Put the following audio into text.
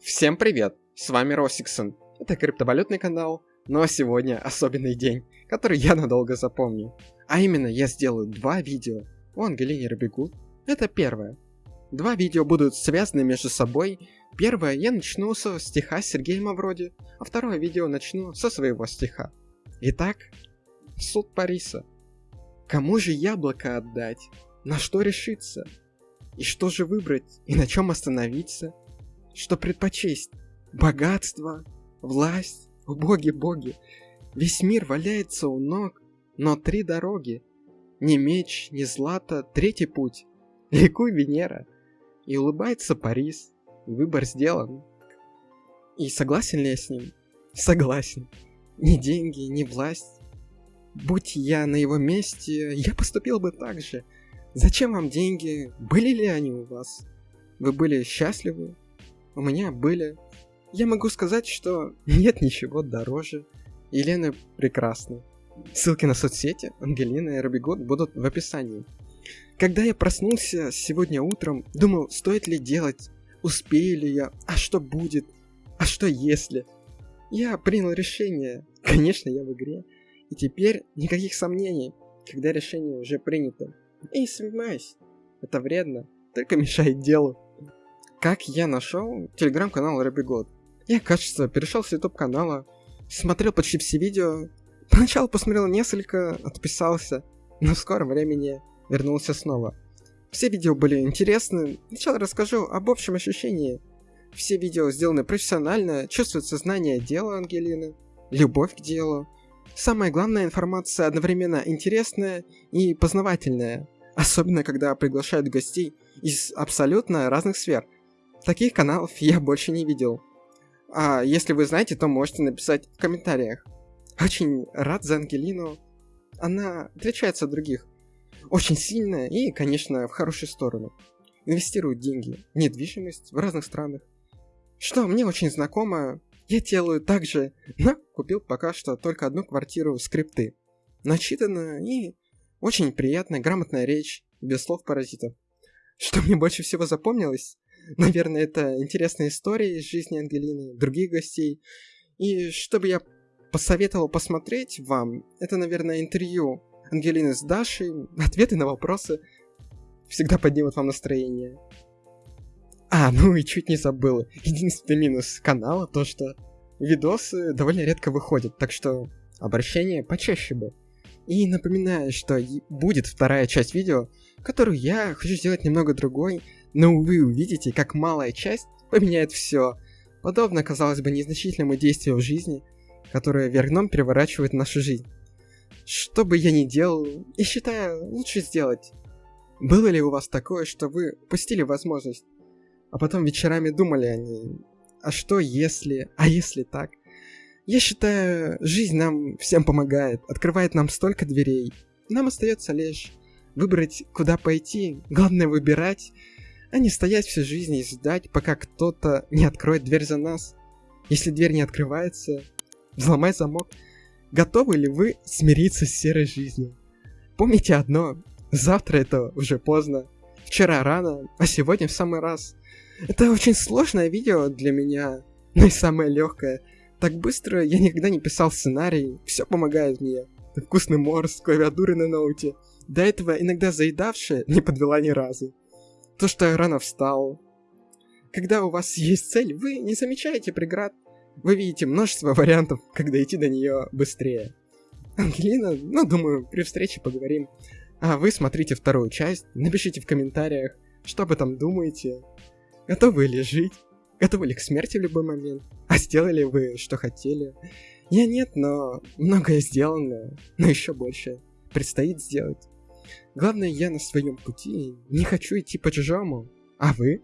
Всем привет! С вами Росиксон. Это криптовалютный канал, но сегодня особенный день, который я надолго запомню. А именно, я сделаю два видео о Ангелине Робегут. Это первое. Два видео будут связаны между собой. Первое я начну со стиха Сергея Мавроди, а второе видео начну со своего стиха. Итак, суд Париса. Кому же яблоко отдать? На что решиться? И что же выбрать? И на чем остановиться? Что предпочесть? Богатство? Власть? Боги-боги! Весь мир валяется у ног, но три дороги. Ни меч, ни злато, третий путь. Ликуй, Венера. И улыбается Парис. Выбор сделан. И согласен ли я с ним? Согласен. Ни деньги, ни власть. Будь я на его месте, я поступил бы так же. Зачем вам деньги? Были ли они у вас? Вы были счастливы? У меня были. Я могу сказать, что нет ничего дороже. Елена прекрасна. Ссылки на соцсети Ангелина и Робигот будут в описании. Когда я проснулся сегодня утром, думал, стоит ли делать, успею ли я, а что будет, а что если. Я принял решение, конечно, я в игре, и теперь никаких сомнений, когда решение уже принято. И не сомневаюсь, это вредно, только мешает делу. Как я нашел телеграм-канал Робигод? Я, кажется, перешел с YouTube канала, смотрел почти все видео, поначалу посмотрел несколько, отписался, но в скором времени вернулся снова. Все видео были интересны, сначала расскажу об общем ощущении. Все видео сделаны профессионально, чувствуется знание дела Ангелины, любовь к делу, Самая главная информация одновременно интересная и познавательная, особенно когда приглашают гостей из абсолютно разных сфер. Таких каналов я больше не видел. А если вы знаете, то можете написать в комментариях. Очень рад за Ангелину. Она отличается от других. Очень сильная и, конечно, в хорошую сторону. Инвестирует деньги недвижимость в разных странах. Что мне очень знакомо, я делаю так же, но купил пока что только одну квартиру скрипты. Начитанная и очень приятная, грамотная речь, без слов паразитов. Что мне больше всего запомнилось? Наверное, это интересные истории из жизни Ангелины, других гостей. И что бы я посоветовал посмотреть вам, это, наверное, интервью Ангелины с Дашей, ответы на вопросы всегда поднимут вам настроение. А, ну и чуть не забыл. Единственный минус канала то, что видосы довольно редко выходят, так что обращение почаще бы. И напоминаю, что будет вторая часть видео, которую я хочу сделать немного другой, но вы увидите, как малая часть поменяет все. Подобно, казалось бы, незначительному действию в жизни, которое вверх дном переворачивает нашу жизнь. Что бы я ни делал, и считаю, лучше сделать. Было ли у вас такое, что вы упустили возможность а потом вечерами думали о ней. А что если? А если так? Я считаю, жизнь нам всем помогает, открывает нам столько дверей. Нам остается лишь выбрать, куда пойти. Главное выбирать, а не стоять всю жизнь и ждать, пока кто-то не откроет дверь за нас. Если дверь не открывается, взломай замок. Готовы ли вы смириться с серой жизнью? Помните одно, завтра это уже поздно. Вчера рано, а сегодня в самый раз. Это очень сложное видео для меня, но и самое легкое. Так быстро я никогда не писал сценарий, все помогает мне. Вкусный морс, клавиатуры на ноуте. До этого иногда заедавшая не подвела ни разу. То, что я рано встал. Когда у вас есть цель, вы не замечаете преград. Вы видите множество вариантов, как дойти до нее быстрее. Ангелина, ну, думаю, при встрече поговорим. А вы смотрите вторую часть, напишите в комментариях, что об этом думаете. Готовы ли жить? Готовы ли к смерти в любой момент? А сделали вы, что хотели? Я нет, но многое сделано, но еще больше предстоит сделать. Главное, я на своем пути не хочу идти по чужому. А вы?